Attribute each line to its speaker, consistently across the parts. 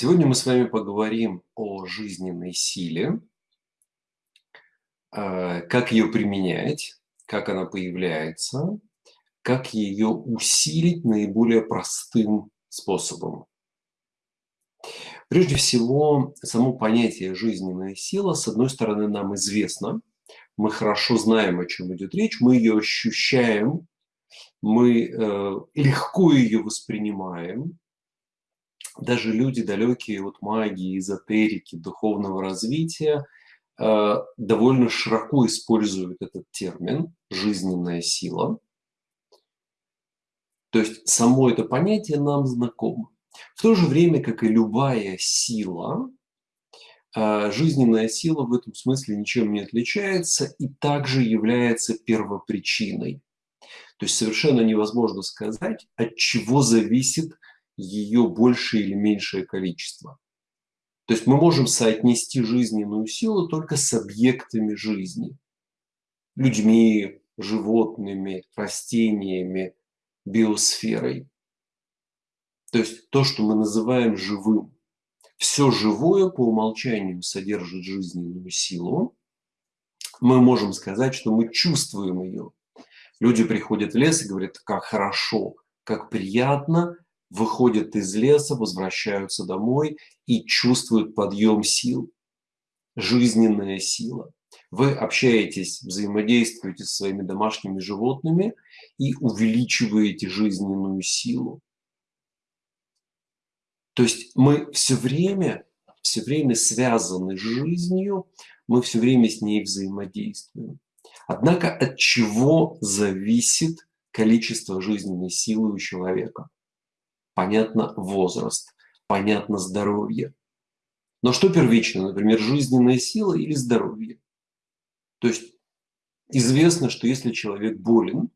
Speaker 1: Сегодня мы с вами поговорим о жизненной силе, э, как ее применять, как она появляется, как ее усилить наиболее простым способом. Прежде всего, само понятие жизненная сила, с одной стороны, нам известно, мы хорошо знаем, о чем идет речь, мы ее ощущаем, мы э, легко ее воспринимаем, даже люди, далекие от магии, эзотерики, духовного развития, э, довольно широко используют этот термин «жизненная сила». То есть само это понятие нам знакомо. В то же время, как и любая сила, э, жизненная сила в этом смысле ничем не отличается и также является первопричиной. То есть совершенно невозможно сказать, от чего зависит ее большее или меньшее количество. То есть мы можем соотнести жизненную силу только с объектами жизни. Людьми, животными, растениями, биосферой. То есть то, что мы называем живым. Все живое по умолчанию содержит жизненную силу. Мы можем сказать, что мы чувствуем ее. Люди приходят в лес и говорят, как хорошо, как приятно, выходят из леса, возвращаются домой и чувствуют подъем сил, жизненная сила. Вы общаетесь, взаимодействуете со своими домашними животными и увеличиваете жизненную силу. То есть мы все время, все время связаны с жизнью, мы все время с ней взаимодействуем. Однако от чего зависит количество жизненной силы у человека? Понятно возраст, понятно здоровье. Но что первично, например, жизненная сила или здоровье? То есть известно, что если человек болен,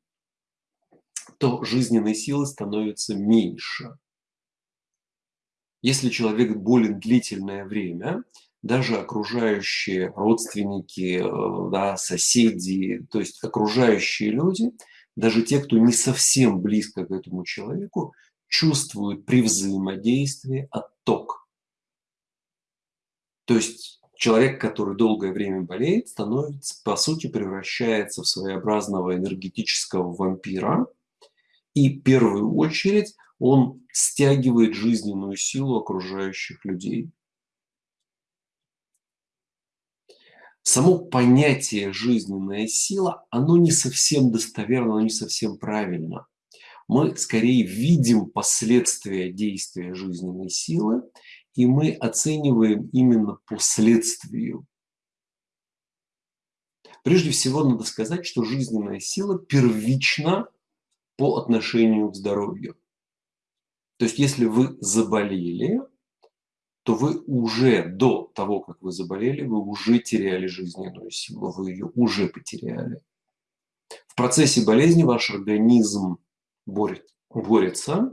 Speaker 1: то жизненной силы становится меньше. Если человек болен длительное время, даже окружающие родственники, э, да, соседи, то есть окружающие люди, даже те, кто не совсем близко к этому человеку, чувствуют при взаимодействии отток. То есть человек, который долгое время болеет, становится, по сути, превращается в своеобразного энергетического вампира. И в первую очередь он стягивает жизненную силу окружающих людей. Само понятие жизненная сила, оно не совсем достоверно, оно не совсем правильно мы скорее видим последствия действия жизненной силы, и мы оцениваем именно по следствию. Прежде всего, надо сказать, что жизненная сила первична по отношению к здоровью. То есть, если вы заболели, то вы уже до того, как вы заболели, вы уже теряли жизненную силу, вы ее уже потеряли. В процессе болезни ваш организм борет, борется,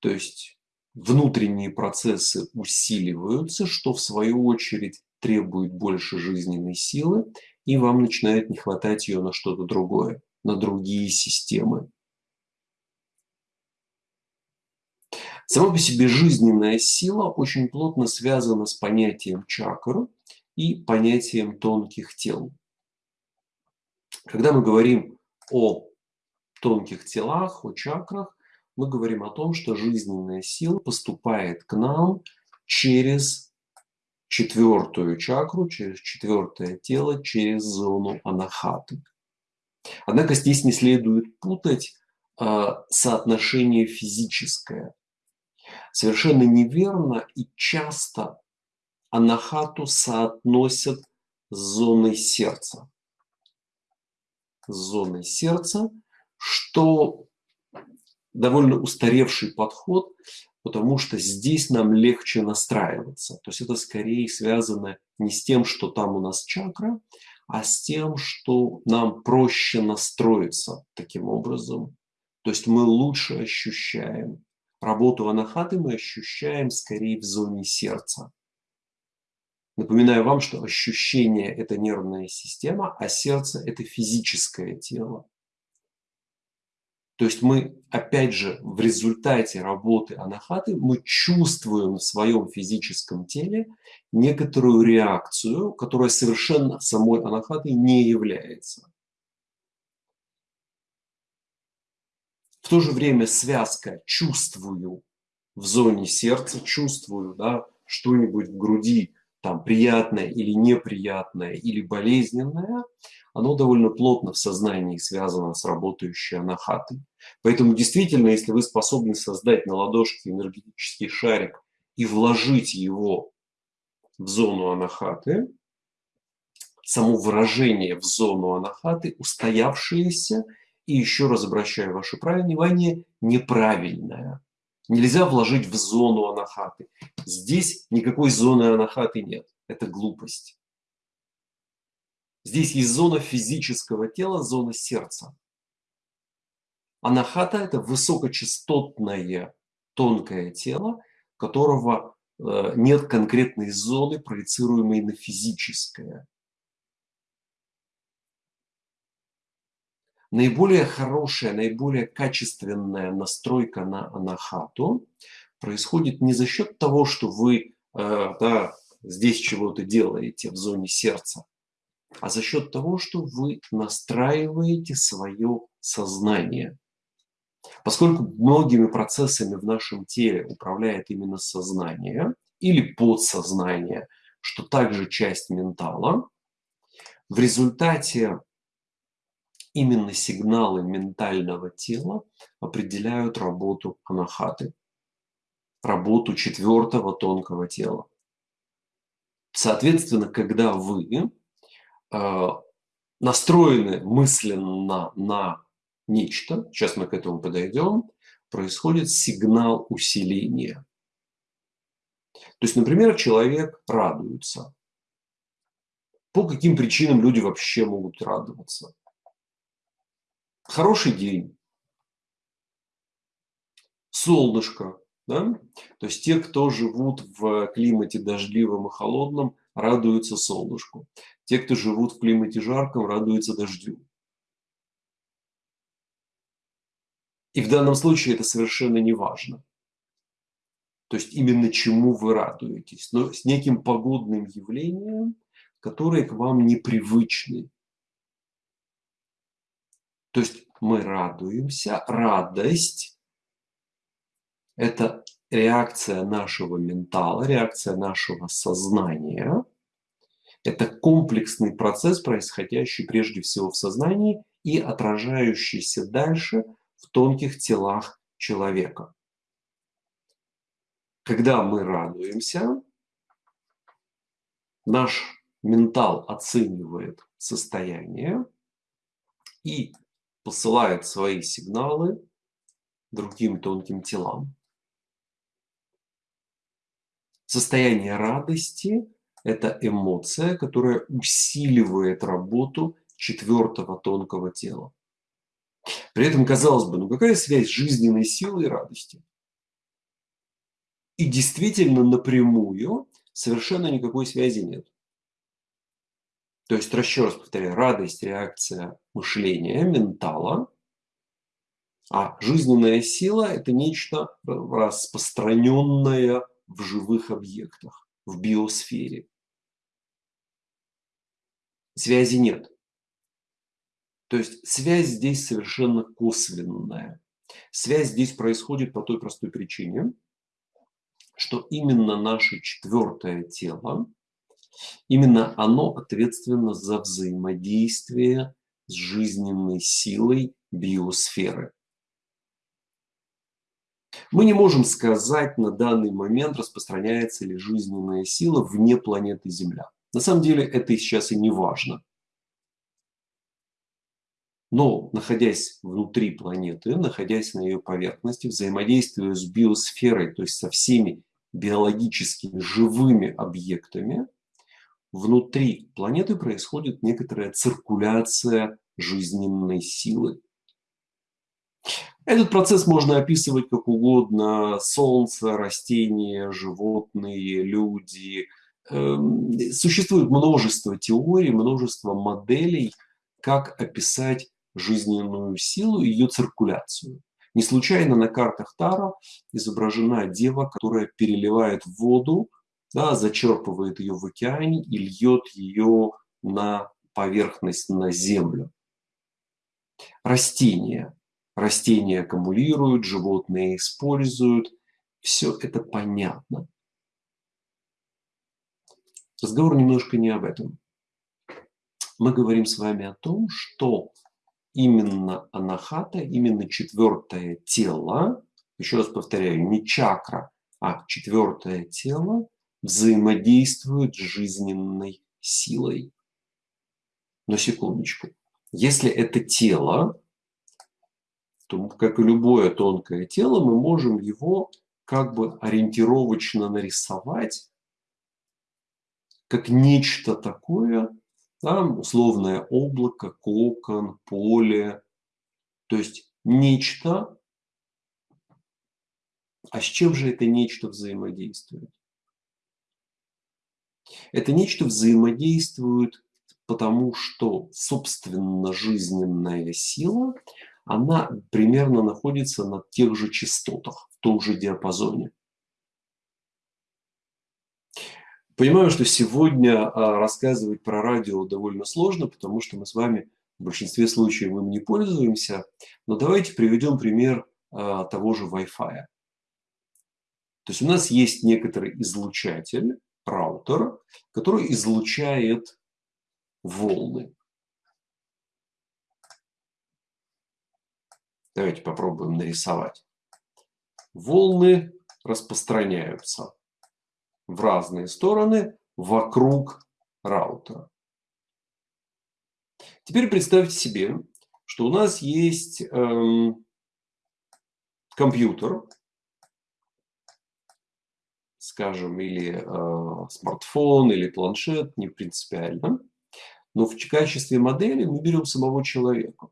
Speaker 1: то есть внутренние процессы усиливаются, что в свою очередь требует больше жизненной силы, и вам начинает не хватать ее на что-то другое, на другие системы. Сама по себе жизненная сила очень плотно связана с понятием чакр и понятием тонких тел. Когда мы говорим о тонких телах, о чакрах, мы говорим о том, что жизненная сила поступает к нам через четвертую чакру, через четвертое тело, через зону анахаты. Однако здесь не следует путать э, соотношение физическое. Совершенно неверно и часто анахату соотносят с зоной сердца. С зоной сердца – что довольно устаревший подход, потому что здесь нам легче настраиваться. То есть это скорее связано не с тем, что там у нас чакра, а с тем, что нам проще настроиться таким образом. То есть мы лучше ощущаем. Работу анахаты мы ощущаем скорее в зоне сердца. Напоминаю вам, что ощущение – это нервная система, а сердце – это физическое тело. То есть мы, опять же, в результате работы анахаты, мы чувствуем в своем физическом теле некоторую реакцию, которая совершенно самой анахатой не является. В то же время связка «чувствую» в зоне сердца, чувствую да, что-нибудь в груди, там, приятное или неприятное, или болезненное, оно довольно плотно в сознании связано с работающей анахатой. Поэтому действительно, если вы способны создать на ладошке энергетический шарик и вложить его в зону анахаты, само выражение в зону анахаты, устоявшееся, и еще раз обращаю ваше внимание, неправильное. Нельзя вложить в зону анахаты. Здесь никакой зоны анахаты нет. Это глупость. Здесь есть зона физического тела, зона сердца. Анахата – это высокочастотное тонкое тело, которого э, нет конкретной зоны, проецируемой на физическое. Наиболее хорошая, наиболее качественная настройка на анахату происходит не за счет того, что вы э, да, здесь чего-то делаете в зоне сердца, а за счет того, что вы настраиваете свое сознание. Поскольку многими процессами в нашем теле управляет именно сознание или подсознание, что также часть ментала, в результате именно сигналы ментального тела определяют работу анахаты, работу четвертого тонкого тела. Соответственно, когда вы э, настроены мысленно на нечто, сейчас мы к этому подойдем, происходит сигнал усиления. То есть, например, человек радуется. По каким причинам люди вообще могут радоваться? Хороший день, солнышко, да? То есть те, кто живут в климате дождливом и холодном, радуются солнышку. Те, кто живут в климате жарком, радуются дождю. И в данном случае это совершенно не важно. То есть именно чему вы радуетесь, но с неким погодным явлением, которое к вам непривычны. То есть мы радуемся. Радость – это реакция нашего ментала, реакция нашего сознания. Это комплексный процесс, происходящий прежде всего в сознании и отражающийся дальше в тонких телах человека. Когда мы радуемся, наш ментал оценивает состояние и посылает свои сигналы другим тонким телам. Состояние радости – это эмоция, которая усиливает работу четвертого тонкого тела. При этом, казалось бы, ну какая связь жизненной силы и радости? И действительно напрямую совершенно никакой связи нет. То есть, еще раз повторяю, радость – реакция мышления, ментала, а жизненная сила – это нечто распространенное в живых объектах, в биосфере. Связи нет. То есть связь здесь совершенно косвенная. Связь здесь происходит по той простой причине, что именно наше четвертое тело Именно оно ответственно за взаимодействие с жизненной силой биосферы. Мы не можем сказать на данный момент, распространяется ли жизненная сила вне планеты Земля. На самом деле это сейчас и не важно. Но, находясь внутри планеты, находясь на ее поверхности, взаимодействуя с биосферой, то есть со всеми биологическими живыми объектами, внутри планеты происходит некоторая циркуляция жизненной силы. Этот процесс можно описывать как угодно. Солнце, растения, животные, люди. Эм, существует множество теорий, множество моделей, как описать жизненную силу и ее циркуляцию. Не случайно на картах Таро изображена дева, которая переливает воду, да, зачерпывает ее в океане и льет ее на поверхность, на землю. Растения. Растения аккумулируют, животные используют. Все это понятно. Разговор немножко не об этом. Мы говорим с вами о том, что именно анахата, именно четвертое тело, еще раз повторяю, не чакра, а четвертое тело взаимодействует с жизненной силой. Но секундочку. Если это тело, то, как и любое тонкое тело, мы можем его как бы ориентировочно нарисовать как нечто такое, да, условное облако, кокон, поле, то есть нечто, а с чем же это нечто взаимодействует? Это нечто взаимодействует потому, что собственно жизненная сила, она примерно находится на тех же частотах, в том же диапазоне. Понимаю, что сегодня а, рассказывать про радио довольно сложно, потому что мы с вами в большинстве случаев им не пользуемся. Но давайте приведем пример а, того же Wi-Fi. То есть у нас есть некоторый излучатель, раутер, который излучает волны. Давайте попробуем нарисовать. Волны распространяются в разные стороны вокруг раутера. Теперь представьте себе, что у нас есть эм, компьютер, скажем, или э, смартфон, или планшет, не принципиально. Но в качестве модели мы берем самого человека.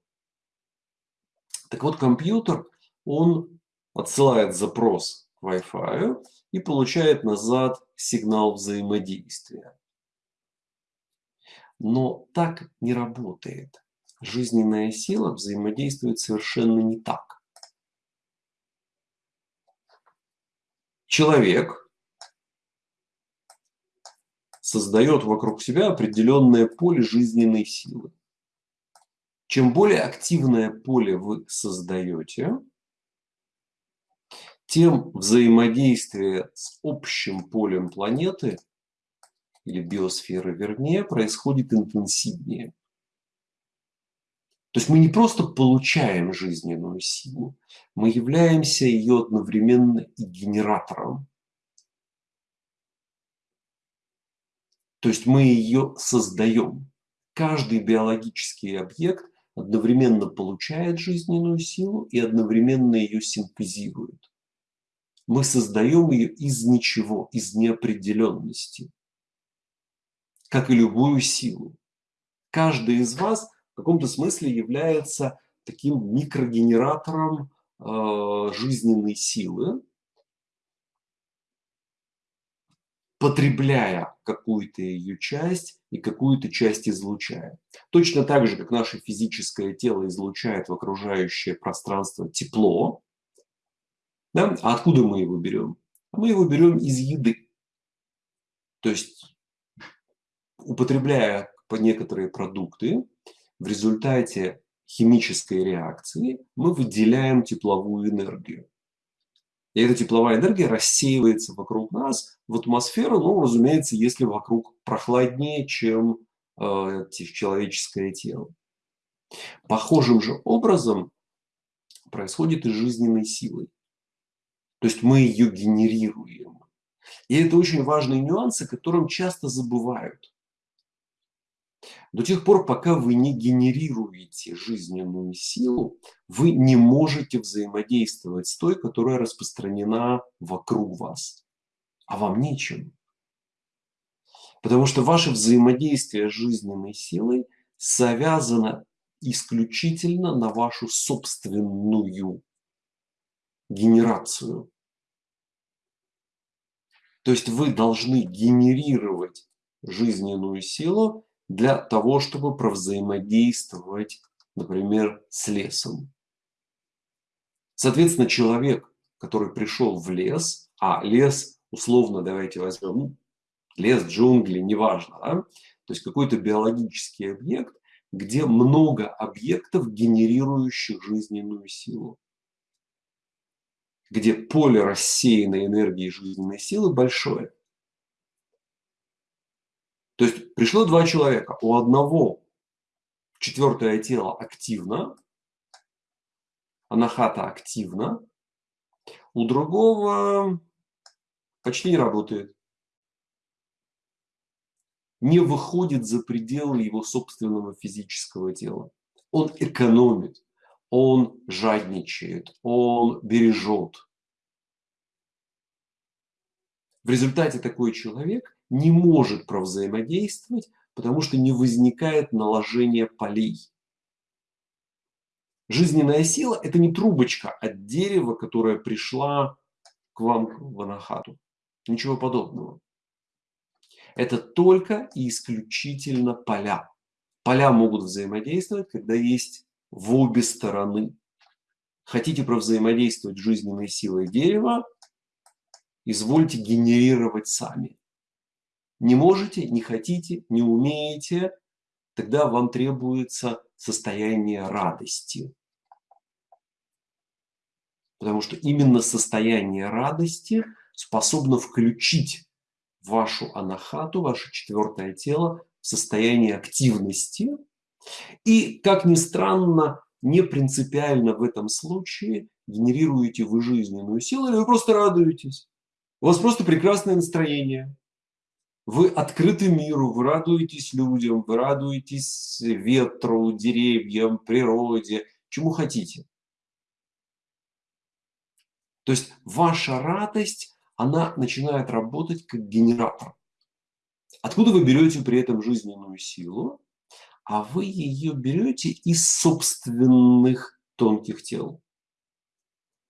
Speaker 1: Так вот, компьютер, он отсылает запрос к Wi-Fi и получает назад сигнал взаимодействия. Но так не работает. Жизненная сила взаимодействует совершенно не так. Человек создает вокруг себя определенное поле жизненной силы. Чем более активное поле вы создаете, тем взаимодействие с общим полем планеты или биосферы, вернее, происходит интенсивнее. То есть мы не просто получаем жизненную силу, мы являемся ее одновременно и генератором. То есть мы ее создаем. Каждый биологический объект одновременно получает жизненную силу и одновременно ее синтезирует. Мы создаем ее из ничего, из неопределенности, как и любую силу. Каждый из вас в каком-то смысле является таким микрогенератором э, жизненной силы, потребляя какую-то ее часть и какую-то часть излучая. Точно так же, как наше физическое тело излучает в окружающее пространство тепло, да? А откуда мы его берем? Мы его берем из еды. То есть, употребляя некоторые продукты, в результате химической реакции мы выделяем тепловую энергию. И эта тепловая энергия рассеивается вокруг нас в атмосферу, ну, разумеется, если вокруг прохладнее, чем э, человеческое тело. Похожим же образом происходит и жизненной силой. То есть мы ее генерируем. И это очень важные нюансы, которым часто забывают. До тех пор, пока вы не генерируете жизненную силу, вы не можете взаимодействовать с той, которая распространена вокруг вас. А вам нечем. Потому что ваше взаимодействие с жизненной силой завязано исключительно на вашу собственную генерацию. То есть вы должны генерировать жизненную силу для того, чтобы провзаимодействовать например, с лесом. Соответственно, человек, который пришел в лес, а лес, условно, давайте возьмем, лес, джунгли, неважно, да? то есть какой-то биологический объект, где много объектов, генерирующих жизненную силу где поле рассеянной энергии жизненной силы большое. То есть пришло два человека. У одного четвертое тело активно, анахата активно, у другого почти не работает. Не выходит за пределы его собственного физического тела. Он экономит он жадничает, он бережет. В результате такой человек не может провзаимодействовать, потому что не возникает наложение полей. Жизненная сила – это не трубочка от дерева, которая пришла к вам в анахату. Ничего подобного. Это только и исключительно поля. Поля могут взаимодействовать, когда есть в обе стороны. Хотите провзаимодействовать жизненной силой дерева, извольте генерировать сами. Не можете, не хотите, не умеете, тогда вам требуется состояние радости. Потому что именно состояние радости способно включить вашу анахату, ваше четвертое тело в состояние активности – и, как ни странно, не принципиально в этом случае, генерируете вы жизненную силу или вы просто радуетесь. У вас просто прекрасное настроение. Вы открыты миру, вы радуетесь людям, вы радуетесь ветру, деревьям, природе, чему хотите. То есть ваша радость, она начинает работать как генератор. Откуда вы берете при этом жизненную силу? а вы ее берете из собственных тонких тел.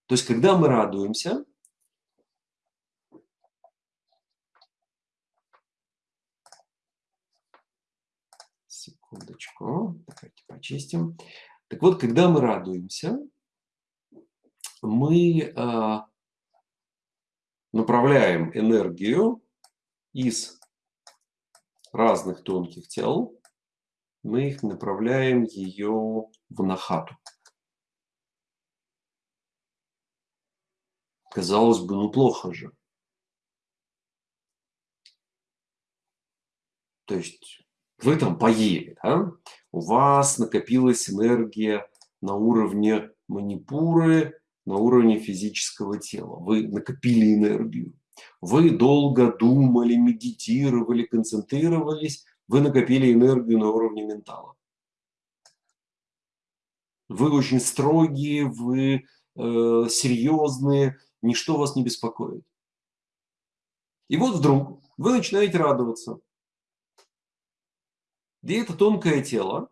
Speaker 1: То есть, когда мы радуемся, секундочку, давайте почистим. Так вот, когда мы радуемся, мы э, направляем энергию из разных тонких тел мы их направляем ее в нахату. Казалось бы, ну плохо же. То есть вы там поели, да? у вас накопилась энергия на уровне манипуры, на уровне физического тела. Вы накопили энергию. Вы долго думали, медитировали, концентрировались, вы накопили энергию на уровне ментала. Вы очень строгие, вы э, серьезные, ничто вас не беспокоит. И вот вдруг вы начинаете радоваться. И это тонкое тело,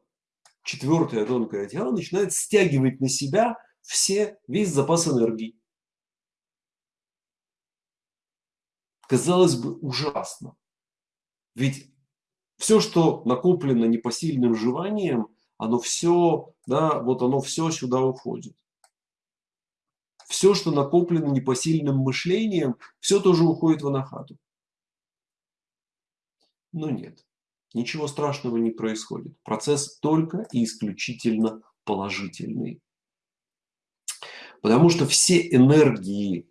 Speaker 1: четвертое тонкое тело, начинает стягивать на себя все, весь запас энергии. Казалось бы, ужасно. Ведь все, что накоплено непосильным желанием, оно все, да, вот оно все сюда уходит. Все, что накоплено непосильным мышлением, все тоже уходит в анахату. Но нет, ничего страшного не происходит. Процесс только и исключительно положительный. Потому что все энергии,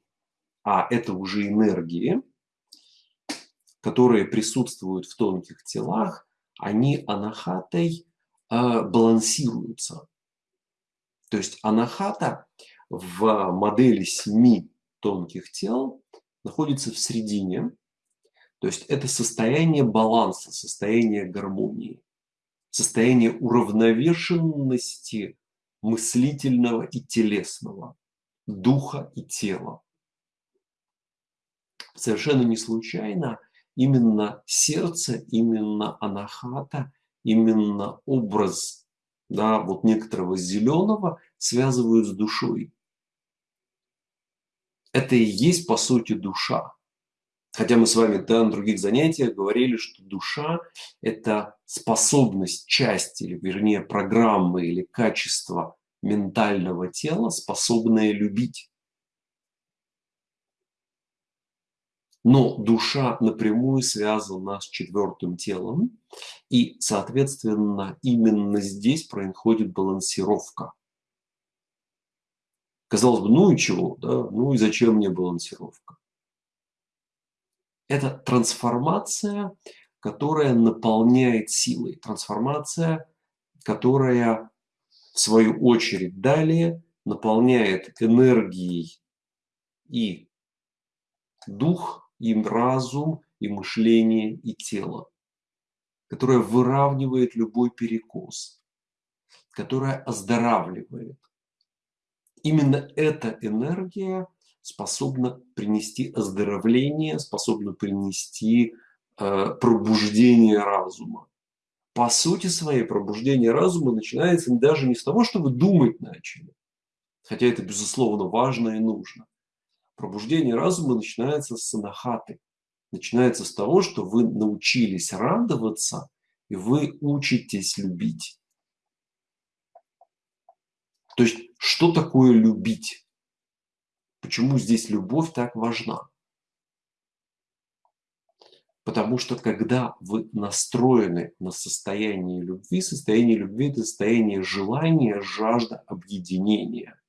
Speaker 1: а это уже энергии, которые присутствуют в тонких телах, они анахатой э, балансируются. То есть анахата в модели семи тонких тел находится в середине. То есть это состояние баланса, состояние гармонии, состояние уравновешенности мыслительного и телесного, духа и тела. Совершенно не случайно – именно сердце, именно анахата, именно образ да, вот некоторого зеленого связывают с душой. Это и есть, по сути, душа. Хотя мы с вами да, на других занятиях говорили, что душа – это способность, часть, или вернее программы или качество ментального тела, способное любить. Но душа напрямую связана с четвертым телом, и, соответственно, именно здесь происходит балансировка. Казалось бы, ну и чего, да? ну и зачем мне балансировка? Это трансформация, которая наполняет силой, трансформация, которая, в свою очередь, далее наполняет энергией и дух, и разум, и мышление, и тело, которая выравнивает любой перекос, которая оздоравливает. Именно эта энергия способна принести оздоровление, способна принести э, пробуждение разума. По сути своей пробуждение разума начинается даже не с того, что вы думать начали, хотя это безусловно важно и нужно, Пробуждение разума начинается с санахаты. Начинается с того, что вы научились радоваться, и вы учитесь любить. То есть, что такое любить? Почему здесь любовь так важна? Потому что когда вы настроены на состояние любви, состояние любви – это состояние желания, жажда объединения.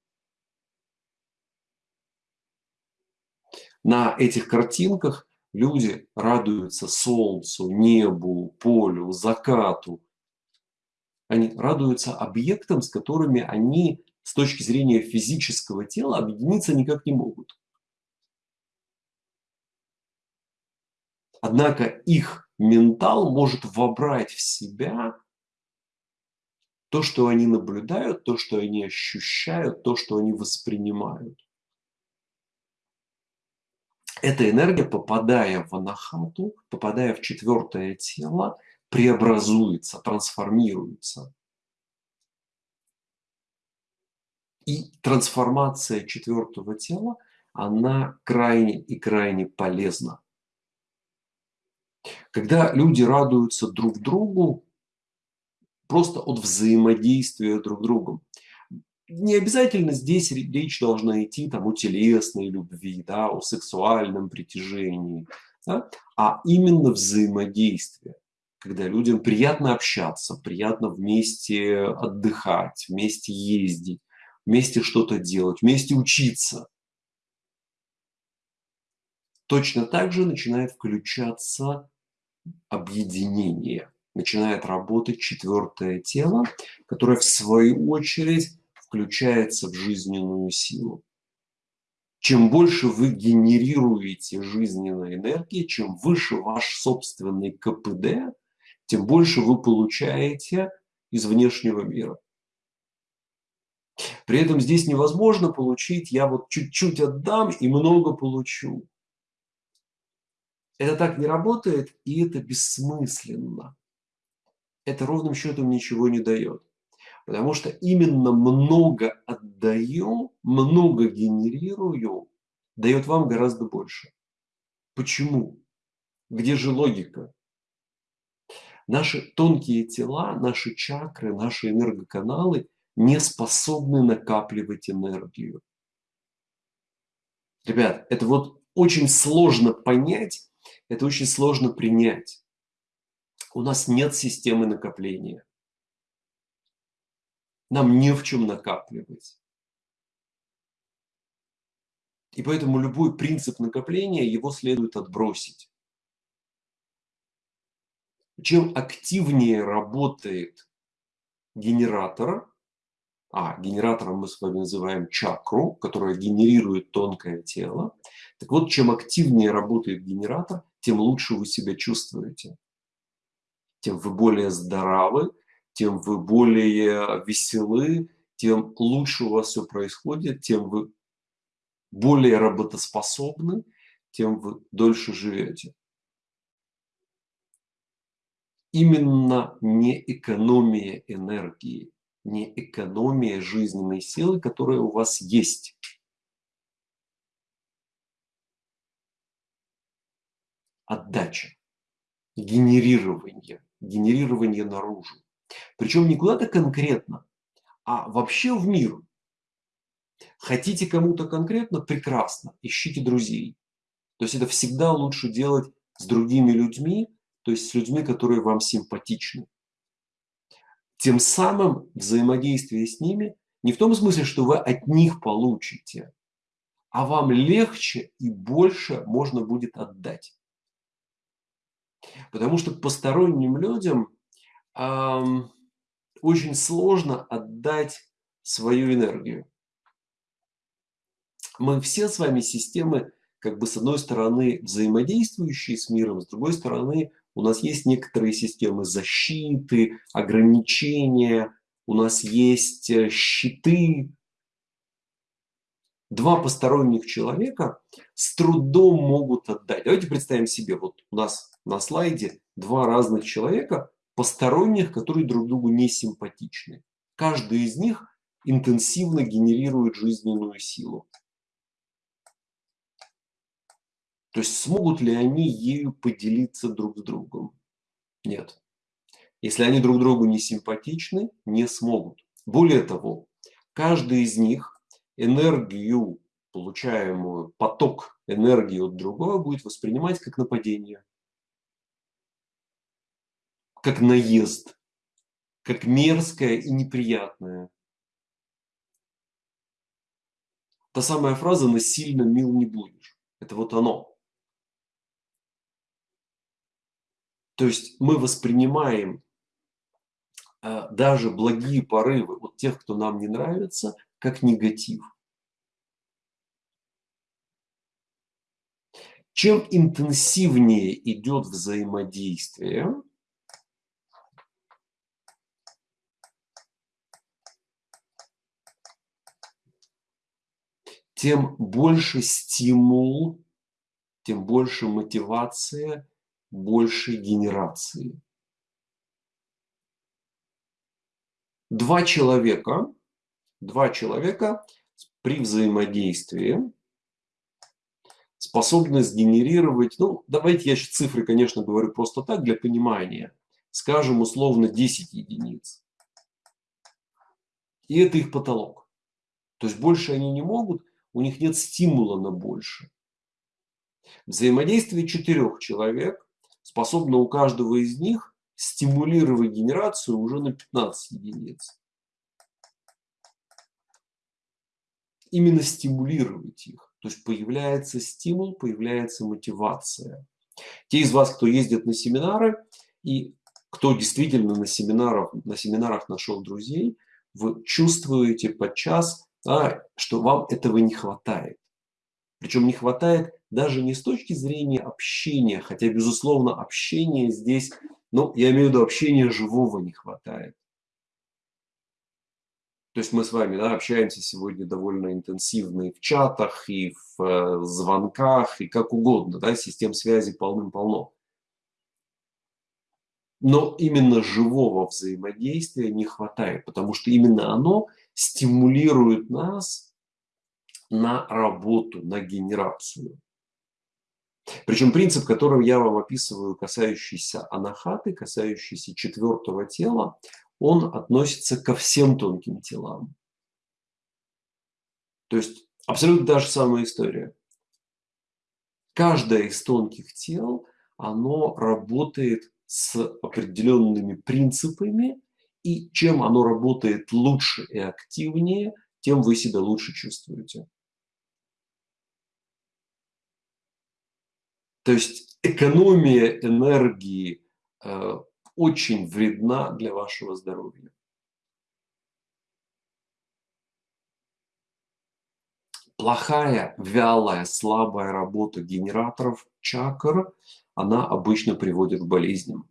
Speaker 1: На этих картинках люди радуются солнцу, небу, полю, закату. Они радуются объектам, с которыми они с точки зрения физического тела объединиться никак не могут. Однако их ментал может вобрать в себя то, что они наблюдают, то, что они ощущают, то, что они воспринимают. Эта энергия, попадая в анахату, попадая в четвертое тело, преобразуется, трансформируется. И трансформация четвертого тела, она крайне и крайне полезна. Когда люди радуются друг другу, просто от взаимодействия друг с другом не обязательно здесь речь должна идти там, о телесной любви, да, о сексуальном притяжении, да, а именно взаимодействие, когда людям приятно общаться, приятно вместе отдыхать, вместе ездить, вместе что-то делать, вместе учиться. Точно так же начинает включаться объединение, начинает работать четвертое тело, которое в свою очередь включается в жизненную силу. Чем больше вы генерируете жизненной энергии, чем выше ваш собственный КПД, тем больше вы получаете из внешнего мира. При этом здесь невозможно получить, я вот чуть-чуть отдам и много получу. Это так не работает, и это бессмысленно. Это ровным счетом ничего не дает. Потому что именно много отдаю, много генерирую, дает вам гораздо больше. Почему? Где же логика? Наши тонкие тела, наши чакры, наши энергоканалы не способны накапливать энергию. Ребят, это вот очень сложно понять, это очень сложно принять. У нас нет системы накопления. Нам не в чем накапливать. И поэтому любой принцип накопления, его следует отбросить. Чем активнее работает генератор, а генератором мы с вами называем чакру, которая генерирует тонкое тело, так вот, чем активнее работает генератор, тем лучше вы себя чувствуете. Тем вы более здоровы, тем вы более веселы, тем лучше у вас все происходит, тем вы более работоспособны, тем вы дольше живете. Именно не экономия энергии, не экономия жизненной силы, которая у вас есть. отдача, генерирование, генерирование наружу. Причем не куда-то конкретно, а вообще в мир. Хотите кому-то конкретно? Прекрасно. Ищите друзей. То есть это всегда лучше делать с другими людьми, то есть с людьми, которые вам симпатичны. Тем самым взаимодействие с ними не в том смысле, что вы от них получите, а вам легче и больше можно будет отдать. Потому что посторонним людям эм, очень сложно отдать свою энергию. Мы все с вами системы, как бы с одной стороны взаимодействующие с миром, с другой стороны у нас есть некоторые системы защиты, ограничения, у нас есть э, щиты. Два посторонних человека с трудом могут отдать. Давайте представим себе, вот у нас на слайде два разных человека, посторонних, которые друг другу не симпатичны. Каждый из них интенсивно генерирует жизненную силу. То есть смогут ли они ею поделиться друг с другом? Нет. Если они друг другу не симпатичны, не смогут. Более того, каждый из них энергию, получаемую, поток энергии от другого будет воспринимать как нападение, как наезд, как мерзкое и неприятное. Та самая фраза «насильно мил не будешь». Это вот оно. То есть мы воспринимаем э, даже благие порывы от тех, кто нам не нравится, как негатив. Чем интенсивнее идет взаимодействие, тем больше стимул, тем больше мотивация большей генерации. Два человека, два человека при взаимодействии способны сгенерировать, ну, давайте я сейчас цифры, конечно, говорю просто так, для понимания, скажем, условно 10 единиц. И это их потолок. То есть больше они не могут, у них нет стимула на больше. Взаимодействие четырех человек способна у каждого из них стимулировать генерацию уже на 15 единиц. Именно стимулировать их. То есть появляется стимул, появляется мотивация. Те из вас, кто ездит на семинары и кто действительно на семинарах, на семинарах нашел друзей, вы чувствуете подчас, да, что вам этого не хватает. Причем не хватает даже не с точки зрения общения, хотя, безусловно, общение здесь, ну, я имею в виду общения живого не хватает. То есть мы с вами да, общаемся сегодня довольно интенсивно и в чатах, и в э, звонках, и как угодно. Да, систем связи полным-полно. Но именно живого взаимодействия не хватает, потому что именно оно стимулирует нас на работу, на генерацию. Причем принцип, который я вам описываю, касающийся анахаты, касающийся четвертого тела, он относится ко всем тонким телам. То есть абсолютно та же самая история. Каждое из тонких тел, оно работает с определенными принципами, и чем оно работает лучше и активнее, тем вы себя лучше чувствуете. То есть экономия энергии э, очень вредна для вашего здоровья. Плохая, вялая, слабая работа генераторов чакр, она обычно приводит к болезням.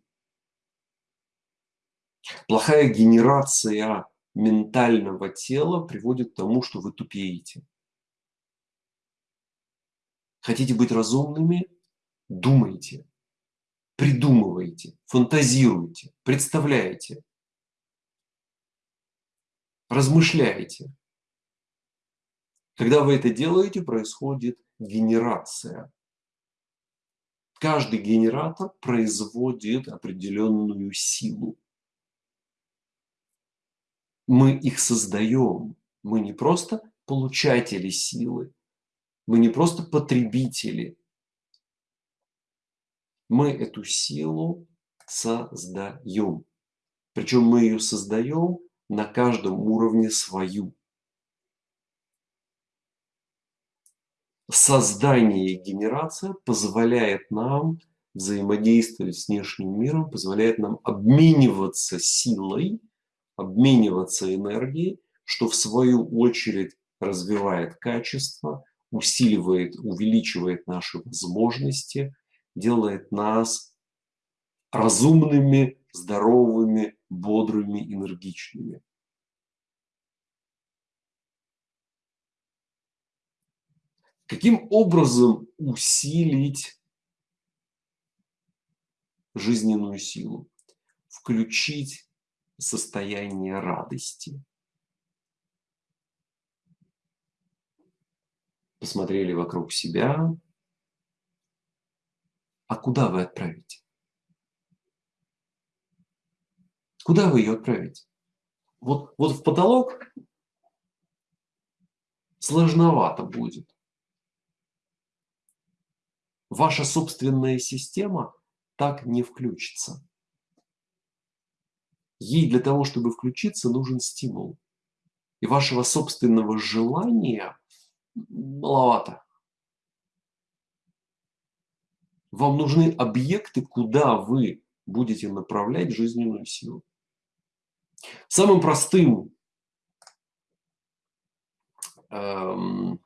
Speaker 1: Плохая генерация ментального тела приводит к тому, что вы тупеете. Хотите быть разумными? Думайте, придумывайте, фантазируйте, представляете, размышляете. Когда вы это делаете, происходит генерация. Каждый генератор производит определенную силу. Мы их создаем. Мы не просто получатели силы, мы не просто потребители. Мы эту силу создаем. Причем мы ее создаем на каждом уровне свою. Создание и генерация позволяет нам взаимодействовать с внешним миром, позволяет нам обмениваться силой, обмениваться энергией, что в свою очередь развивает качество, усиливает, увеличивает наши возможности, делает нас разумными, здоровыми, бодрыми, энергичными. Каким образом усилить жизненную силу? Включить состояние радости. Посмотрели вокруг себя. А куда вы отправите? Куда вы ее отправите? Вот, вот в потолок сложновато будет ваша собственная система так не включится. Ей для того, чтобы включиться, нужен стимул. И вашего собственного желания маловато. Вам нужны объекты, куда вы будете направлять жизненную силу. Самым простым эм,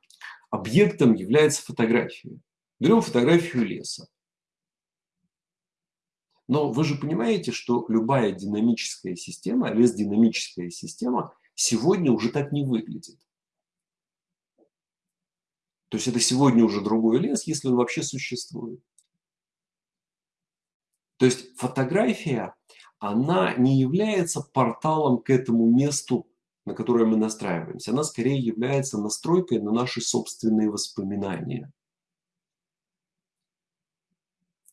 Speaker 1: объектом является фотография. Берем фотографию леса. Но вы же понимаете, что любая динамическая система, лес динамическая система, сегодня уже так не выглядит. То есть это сегодня уже другой лес, если он вообще существует. То есть фотография, она не является порталом к этому месту, на которое мы настраиваемся. Она скорее является настройкой на наши собственные воспоминания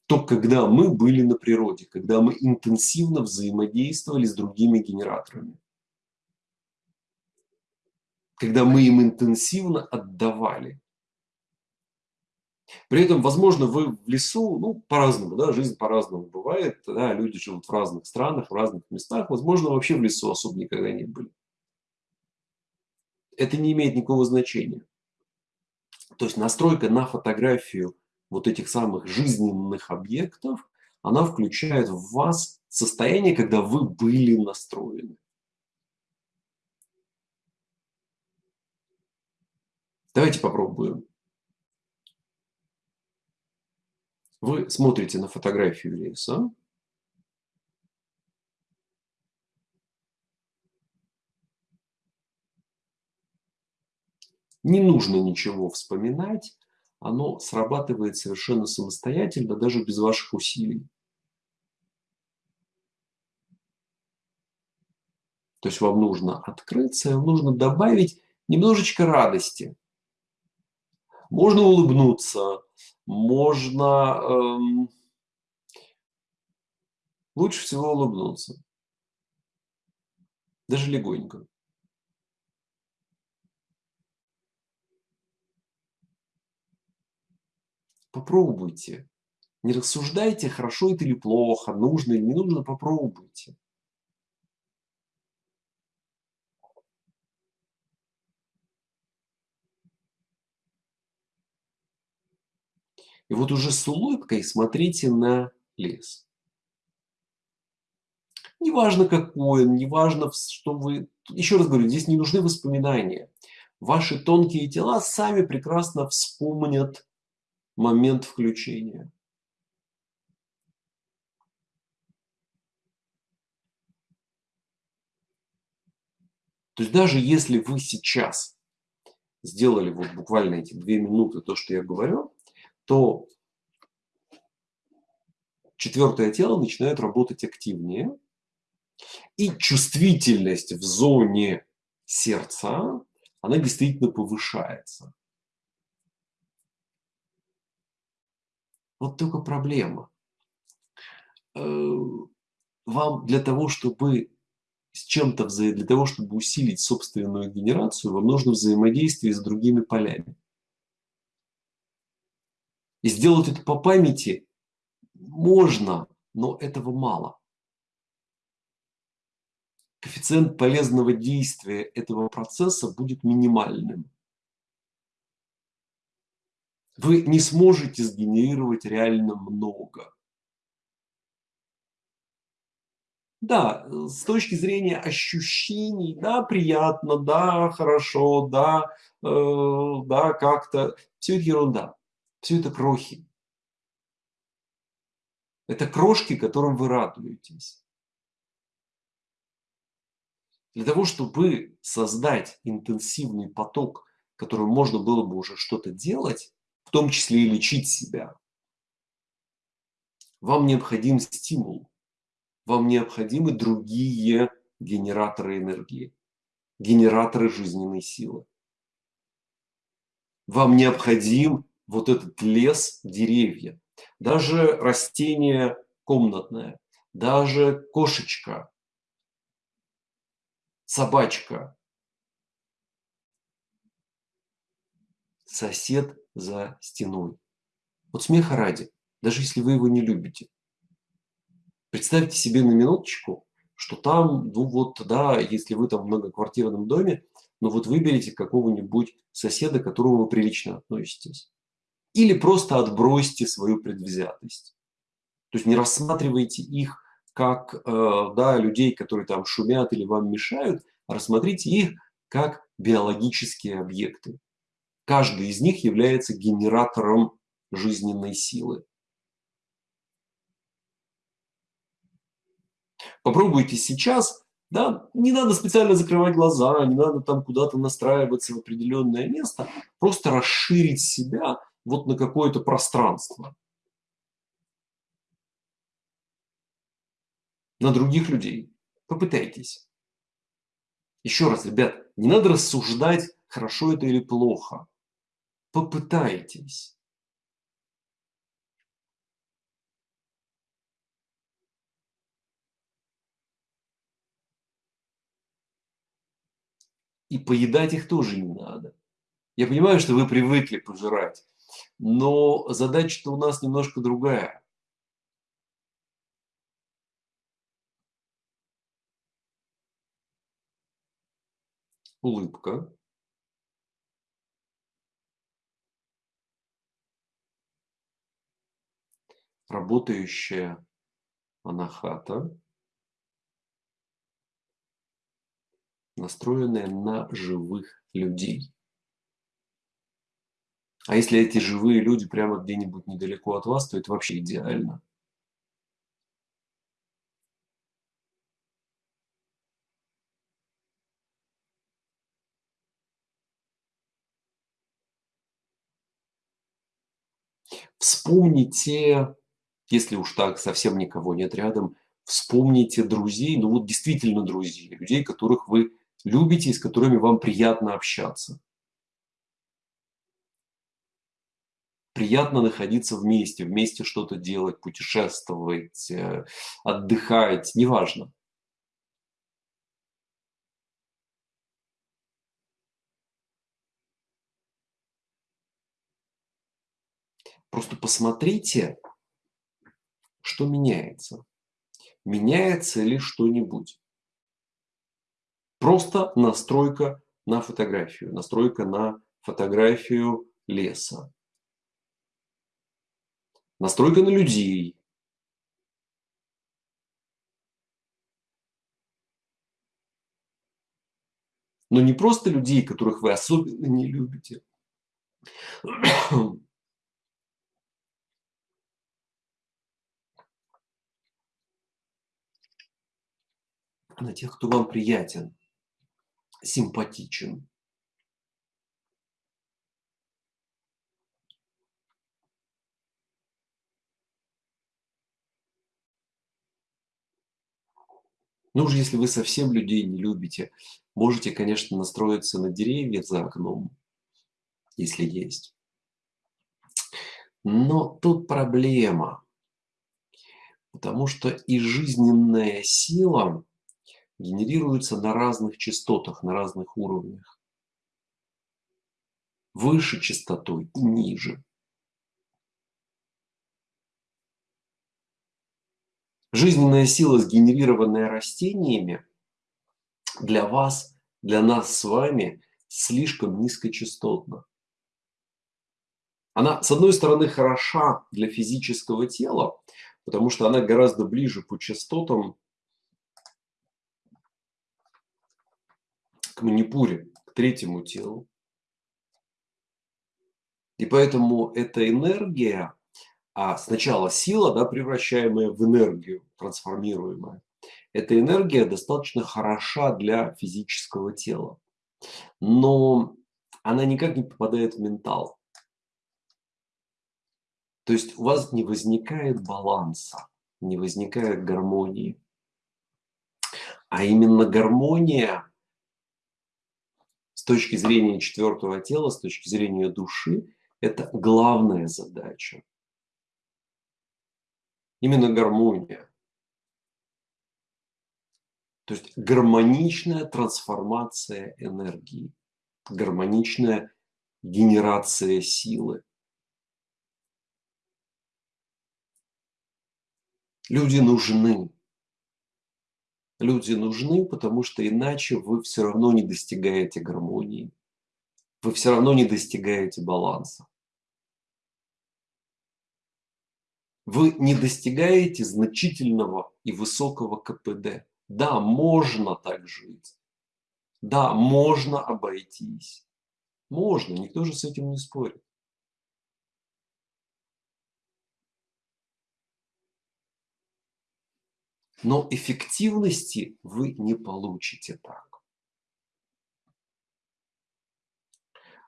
Speaker 1: то когда мы были на природе, когда мы интенсивно взаимодействовали с другими генераторами. Когда мы им интенсивно отдавали. При этом, возможно, вы в лесу, ну, по-разному, да, жизнь по-разному бывает, да, люди живут в разных странах, в разных местах, возможно, вообще в лесу особо никогда не были. Это не имеет никакого значения. То есть настройка на фотографию вот этих самых жизненных объектов, она включает в вас состояние, когда вы были настроены. Давайте попробуем. Вы смотрите на фотографию леса. Не нужно ничего вспоминать оно срабатывает совершенно самостоятельно, даже без ваших усилий. То есть вам нужно открыться, вам нужно добавить немножечко радости. Можно улыбнуться, можно эм, лучше всего улыбнуться. Даже легонько. Попробуйте. Не рассуждайте, хорошо это или плохо, нужно или не нужно, попробуйте. И вот уже с улыбкой смотрите на лес. Неважно какой он, неважно, что вы... Еще раз говорю, здесь не нужны воспоминания. Ваши тонкие тела сами прекрасно вспомнят момент включения. То есть даже если вы сейчас сделали вот буквально эти две минуты то, что я говорю, то четвертое тело начинает работать активнее, и чувствительность в зоне сердца, она действительно повышается. Вот только проблема. Э, вам для того, чтобы с чем-то, для того, чтобы усилить собственную генерацию, вам нужно взаимодействие с другими полями. И сделать это по памяти можно, но этого мало. Коэффициент полезного действия этого процесса будет минимальным. Вы не сможете сгенерировать реально много. Да, с точки зрения ощущений, да, приятно, да, хорошо, да, э, да, как-то. Все это ерунда. Все это крохи. Это крошки, которым вы радуетесь. Для того, чтобы создать интенсивный поток, которым можно было бы уже что-то делать, в том числе и лечить себя, вам необходим стимул вам необходимы другие генераторы энергии, генераторы жизненной силы. Вам необходим вот этот лес, деревья, даже растение комнатное, даже кошечка, собачка, сосед за стеной. Вот смеха ради, даже если вы его не любите. Представьте себе на минуточку, что там, ну вот, да, если вы там в многоквартирном доме, ну вот выберите какого-нибудь соседа, к которому вы прилично относитесь. Или просто отбросьте свою предвзятость. То есть не рассматривайте их как э, да, людей, которые там шумят или вам мешают, а рассмотрите их как биологические объекты. Каждый из них является генератором жизненной силы. Попробуйте сейчас, да, не надо специально закрывать глаза, не надо там куда-то настраиваться в определенное место, просто расширить себя вот на какое-то пространство. На других людей. Попытайтесь. Еще раз, ребят, не надо рассуждать, хорошо это или плохо. Попытайтесь. и поедать их тоже не надо. Я понимаю, что вы привыкли пожирать, но задача-то у нас немножко другая. Улыбка. Работающая анахата. настроенная на живых людей. А если эти живые люди прямо где-нибудь недалеко от вас, то это вообще идеально. Вспомните, если уж так совсем никого нет рядом, вспомните друзей, ну вот действительно друзей, людей, которых вы любите и с которыми вам приятно общаться. Приятно находиться вместе, вместе что-то делать, путешествовать, э, отдыхать, неважно. Просто посмотрите, что меняется. Меняется ли что-нибудь? Просто настройка на фотографию, настройка на фотографию леса. Настройка на людей. Но не просто людей, которых вы особенно не любите. на тех, кто вам приятен симпатичен. Ну уж если вы совсем людей не любите, можете, конечно, настроиться на деревья за окном, если есть. Но тут проблема, потому что и жизненная сила генерируется на разных частотах, на разных уровнях. Выше частотой и ниже. Жизненная сила, сгенерированная растениями, для вас, для нас с вами слишком низкочастотна. Она, с одной стороны, хороша для физического тела, потому что она гораздо ближе по частотам к манипуре, к третьему телу. И поэтому эта энергия, а сначала сила, да, превращаемая в энергию, трансформируемая, эта энергия достаточно хороша для физического тела. Но она никак не попадает в ментал. То есть у вас не возникает баланса, не возникает гармонии. А именно гармония с точки зрения четвертого тела, с точки зрения души, это главная задача. Именно гармония. То есть гармоничная трансформация энергии, гармоничная генерация силы. Люди нужны. Люди нужны, потому что иначе вы все равно не достигаете гармонии. Вы все равно не достигаете баланса. Вы не достигаете значительного и высокого КПД. Да, можно так жить. Да, можно обойтись. Можно, никто же с этим не спорит. Но эффективности вы не получите так.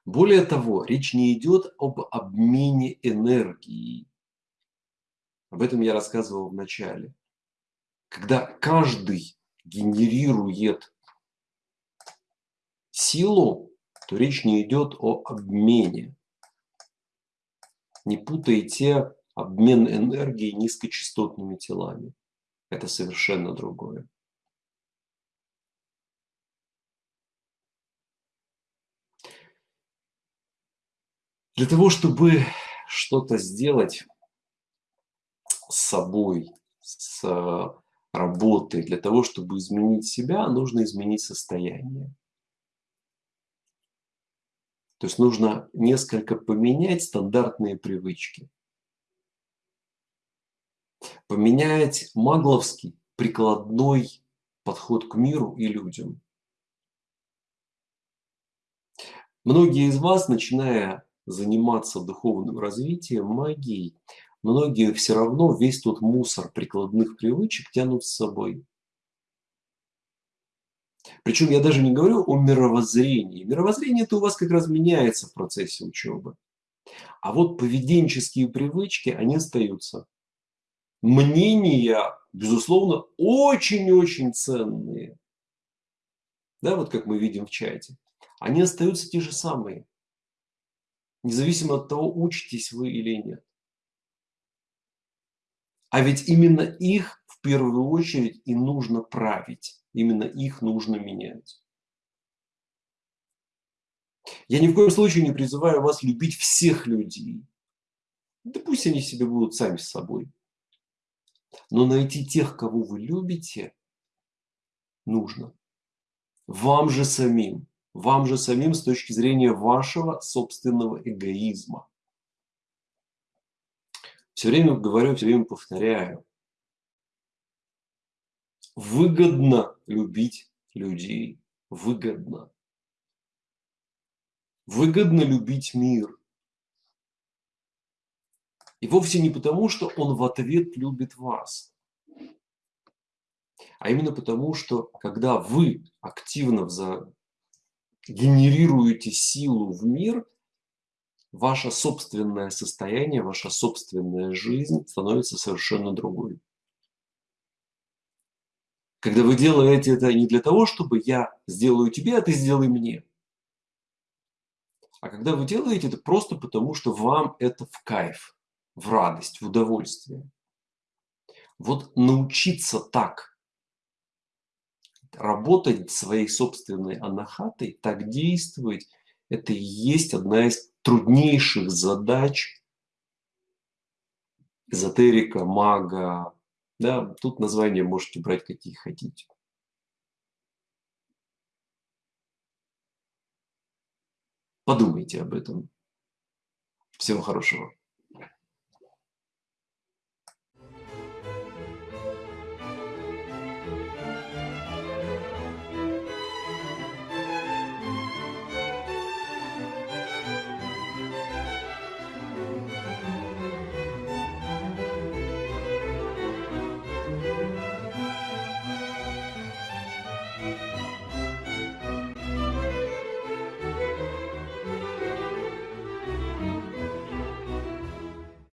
Speaker 1: Более того, речь не идет об обмене энергии. Об этом я рассказывал в начале. Когда каждый генерирует силу, то речь не идет о обмене. Не путайте обмен энергии низкочастотными телами это совершенно другое. Для того, чтобы что-то сделать собой, с работой, для того, чтобы изменить себя, нужно изменить состояние. То есть нужно несколько поменять стандартные привычки поменять магловский прикладной подход к миру и людям. Многие из вас, начиная заниматься духовным развитием, магией, многие все равно весь тот мусор прикладных привычек тянут с собой. Причем я даже не говорю о мировоззрении. Мировоззрение это у вас как раз меняется в процессе учебы. А вот поведенческие привычки, они остаются мнения, безусловно, очень-очень ценные. Да, вот как мы видим в чате. Они остаются те же самые. Независимо от того, учитесь вы или нет. А ведь именно их в первую очередь и нужно править. Именно их нужно менять. Я ни в коем случае не призываю вас любить всех людей. Да пусть они себе будут сами с собой. Но найти тех, кого вы любите, нужно. Вам же самим. Вам же самим с точки зрения вашего собственного эгоизма. Все время говорю, все время повторяю. Выгодно любить людей. Выгодно. Выгодно любить мир. И вовсе не потому, что он в ответ любит вас, а именно потому, что когда вы активно за... генерируете силу в мир, ваше собственное состояние, ваша собственная жизнь становится совершенно другой. Когда вы делаете это не для того, чтобы я сделаю тебе, а ты сделай мне. А когда вы делаете это просто потому, что вам это в кайф – в радость, в удовольствие. Вот научиться так работать своей собственной анахатой, так действовать, это и есть одна из труднейших задач эзотерика, мага. Да, тут названия можете брать какие хотите. Подумайте об этом. Всего хорошего.